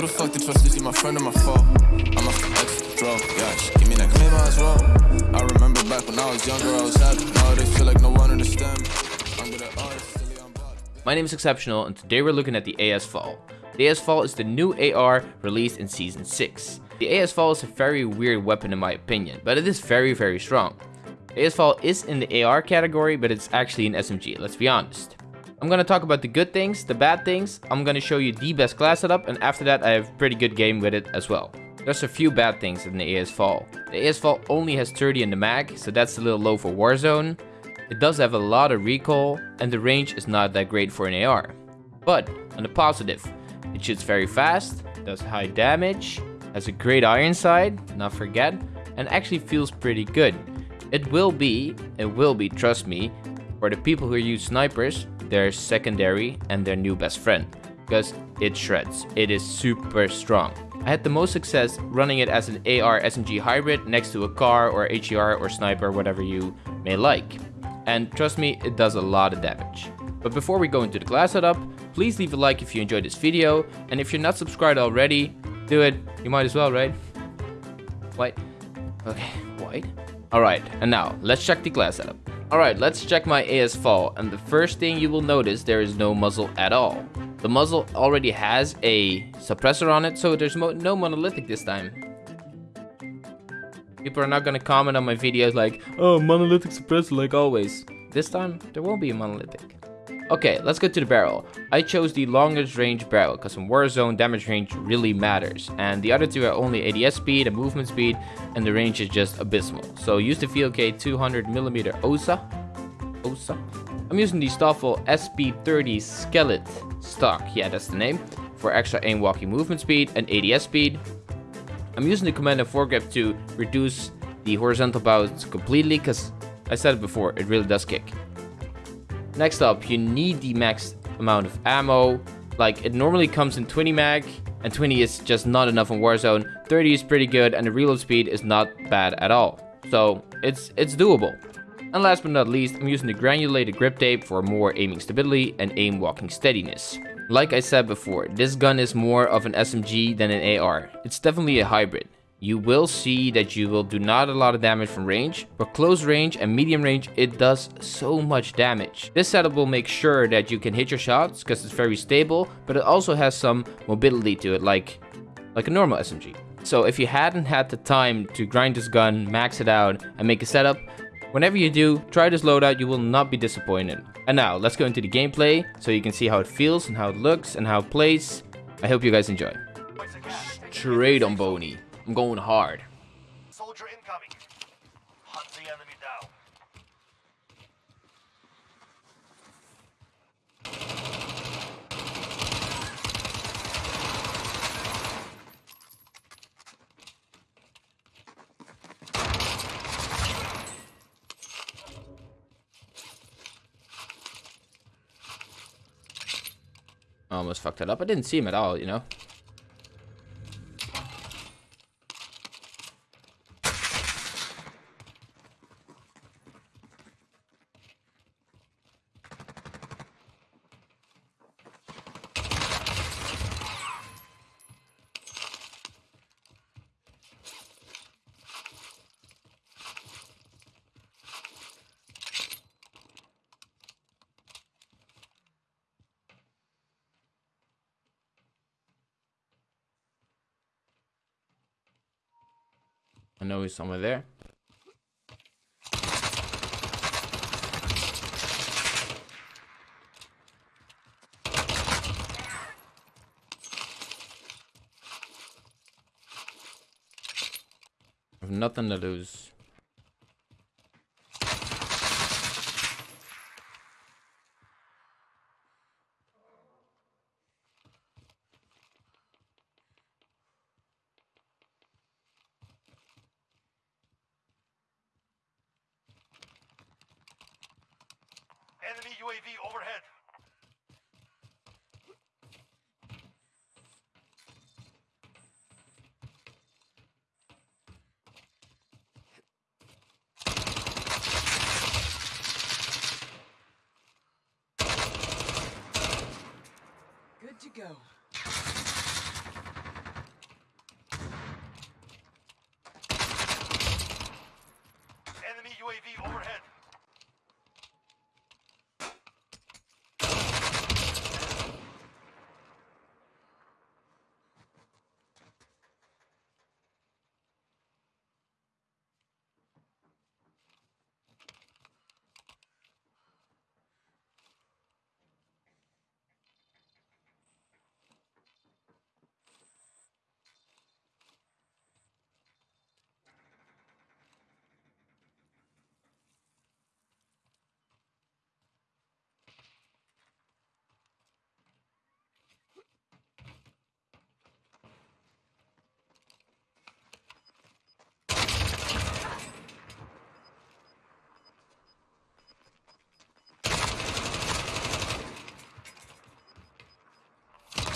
the fuck to trust? Is he my friend or my foe? I'm a. Give me that, well. I remember back when I was younger, I was happy. Now they feel like no one understands. My name is Exceptional, and today we're looking at the AS VAL. The AS VAL is the new AR released in Season 6. The AS VAL is a very weird weapon in my opinion, but it is very very strong. AS VAL is in the AR category, but it's actually an SMG, let's be honest. I'm gonna talk about the good things, the bad things, I'm gonna show you the best class setup, and after that I have pretty good game with it as well. There's a few bad things in the AS VAL. The AS VAL only has 30 in the mag, so that's a little low for Warzone. It does have a lot of recoil, and the range is not that great for an AR. But, on the positive, it shoots very fast, does high damage, has a great iron sight, not forget, and actually feels pretty good. It will be, it will be, trust me, for the people who use snipers, their secondary and their new best friend. Because it shreds. It is super strong. I had the most success running it as an AR SMG hybrid next to a car or HDR or sniper, whatever you may like. And trust me, it does a lot of damage. But before we go into the class setup, please leave a like if you enjoyed this video, and if you're not subscribed already, do it. You might as well, right? White. Okay, white. Alright, and now, let's check the class setup. Alright, let's check my AS VAL, and the first thing you will notice, there is no muzzle at all. The muzzle already has a suppressor on it, so there's mo no monolithic this time. People are not gonna comment on my videos like, oh, monolithic suppressor like always. This time, there won't be a monolithic. Okay, let's go to the barrel. I chose the longest range barrel because in Warzone damage range really matters and the other two are only ADS speed and movement speed and the range is just abysmal. So use the VLK 200mm OSA. OSA. I'm using the Stovl SP30 Skelet stock, yeah that's the name, for extra aim walking movement speed and ADS speed. I'm using the Commando foregrip to reduce the horizontal bounce completely because I said it before, it really does kick. Next up, you need the max amount of ammo. Like, it normally comes in 20 mag, and 20 is just not enough in Warzone. 30 is pretty good, and the reload speed is not bad at all. So, it's, it's doable. And last but not least, I'm using the granulated grip tape for more aiming stability and aim walking steadiness. Like I said before, this gun is more of an SMG than an AR. It's definitely a hybrid you will see that you will do not a lot of damage from range, but close range and medium range, it does so much damage. This setup will make sure that you can hit your shots because it's very stable, but it also has some mobility to it, like, like a normal SMG. So if you hadn't had the time to grind this gun, max it out, and make a setup, whenever you do, try this loadout, you will not be disappointed. And now, let's go into the gameplay, so you can see how it feels and how it looks and how it plays. I hope you guys enjoy. Straight on Boney. I'm going hard. Soldier incoming. Hunt the enemy down. I almost fucked it up. I didn't see him at all, you know? I know he's somewhere there. Nothing to lose. Enemy UAV overhead. Good to go. UAV overhead.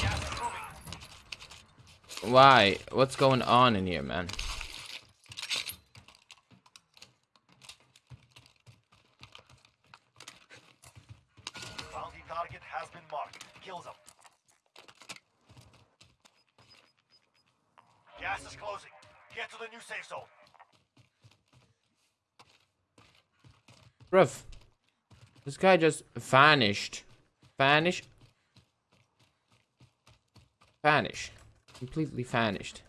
Gas is moving. Why? What's going on in here, man? Bounty target has been marked. Kill them. Gas is closing. Get to the new safe zone. Bruv. This guy just vanished. Vanish. Vanish. Completely vanished.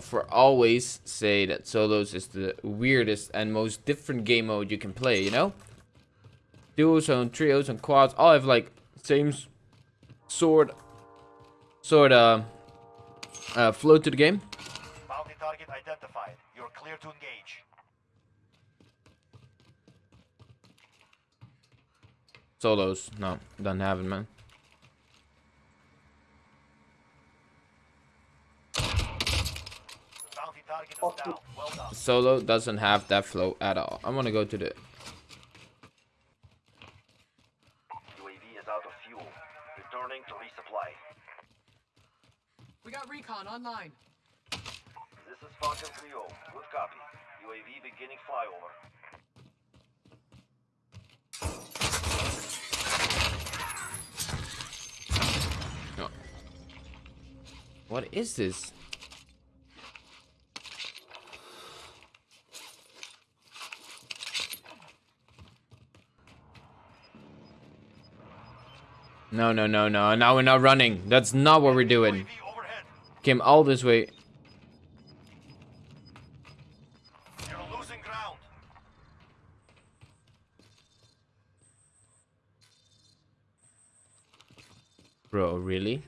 For always say that solos is the weirdest and most different game mode you can play, you know? Duos and trios and quads all have like same sort sort of uh, flow to the game. Bounty target identified. You're clear to engage. Solos, no, don't have it, man. Bounty target is down. Well done. Solo doesn't have that flow at all. I'm gonna go to the UAV is out of fuel. Returning to resupply. We got recon online. This is Falcon 3 Good copy. UAV beginning flyover. no. What is this? No, no, no, no. Now we're not running. That's not what we're doing. Came all this way. You're losing ground. Bro, really?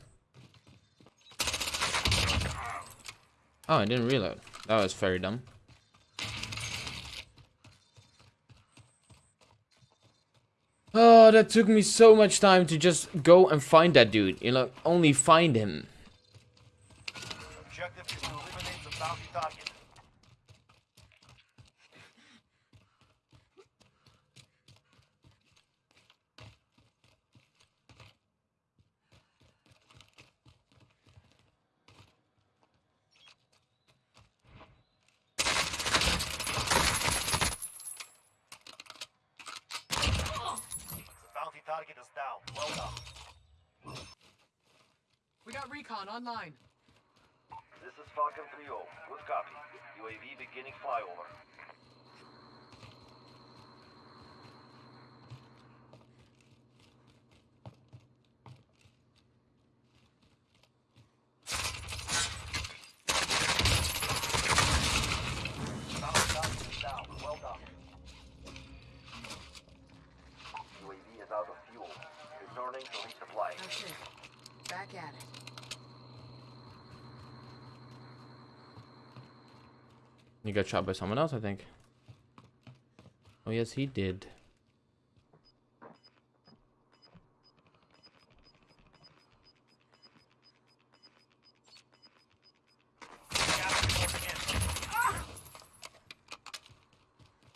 Oh, I didn't reload. That was very dumb. Oh, that took me so much time to just go and find that dude. You know, only find him. Objective is to eliminate the bounty target. The bounty target is down. Well done. We got recon online. This is Falcon 3 Good copy. UAV beginning flyover. He got shot by someone else, I think. Oh, yes, he did.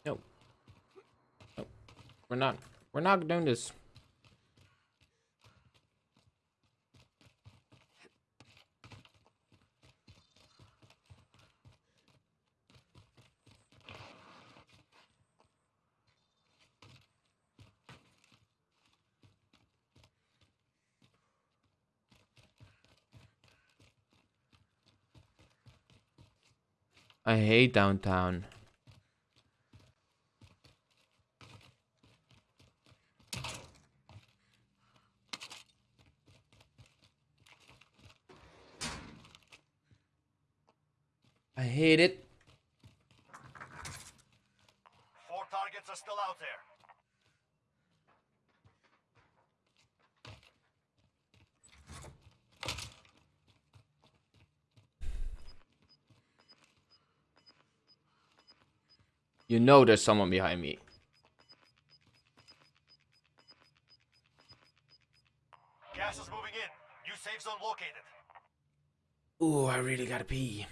No. no. We're not. We're not doing this. I hate downtown. I hate it. Four targets are still out there. You know there's someone behind me. Gas is moving in. New safe zone located. Ooh, I really gotta pee.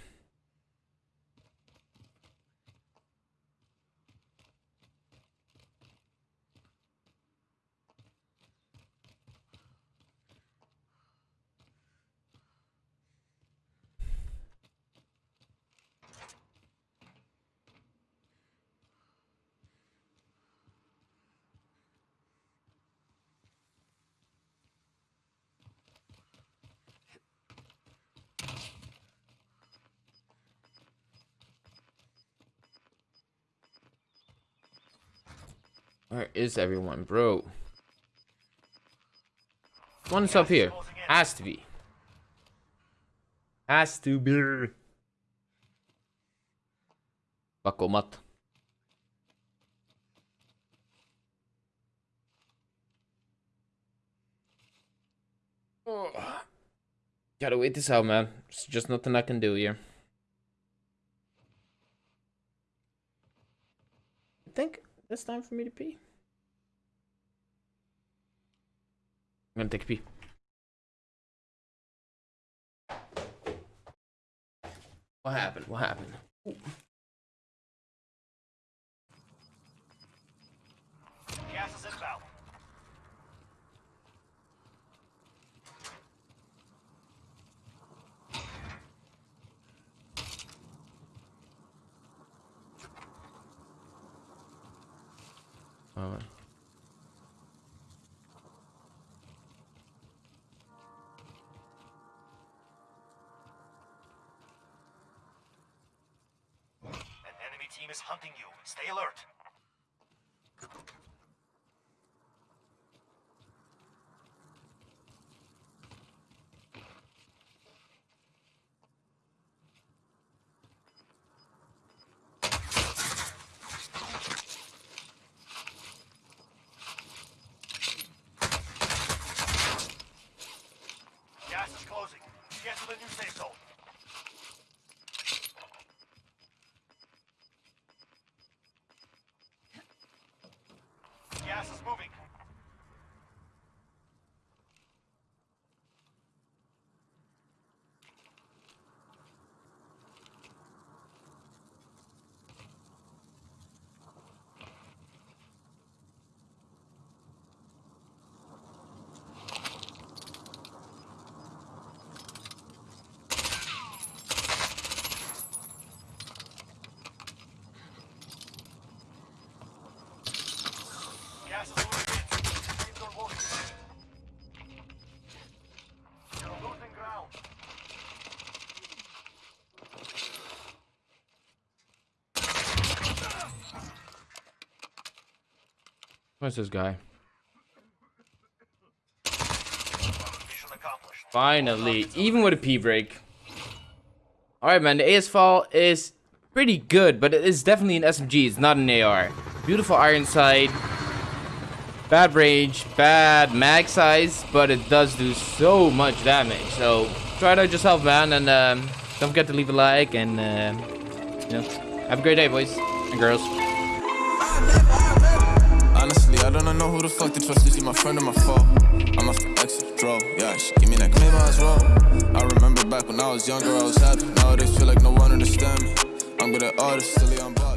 Where is everyone, bro? One's up here. Has to be. Has to be. Pakko mat. Oh. Gotta wait this out, man. There's just nothing I can do here. I think it's time for me to pee. I'm gonna take a pee. What happened? What happened? Gas An enemy team is hunting you. Stay alert. Gas is closing. Get to the new safe zone. Gas is moving. Gas is moving in. Safe zone located. You're losing ground. Where's this guy? Finally, even with a pee break. Alright, man, the AS VAL is pretty good, but it is definitely an SMG. It's not an AR. Beautiful iron sight. Bad range, bad mag size, but it does do so much damage. So try it out yourself, man, and um, don't forget to leave a like and uh, you know, have a great day, boys and girls. I don't know who the fuck to trust. Is he my friend or my foe? I'm a exit, draw. Yeah, she give me that claim as well. I remember back when I was younger, I was happy. Nowadays, feel like no one understand me. I'm good at artists, silly, I'm.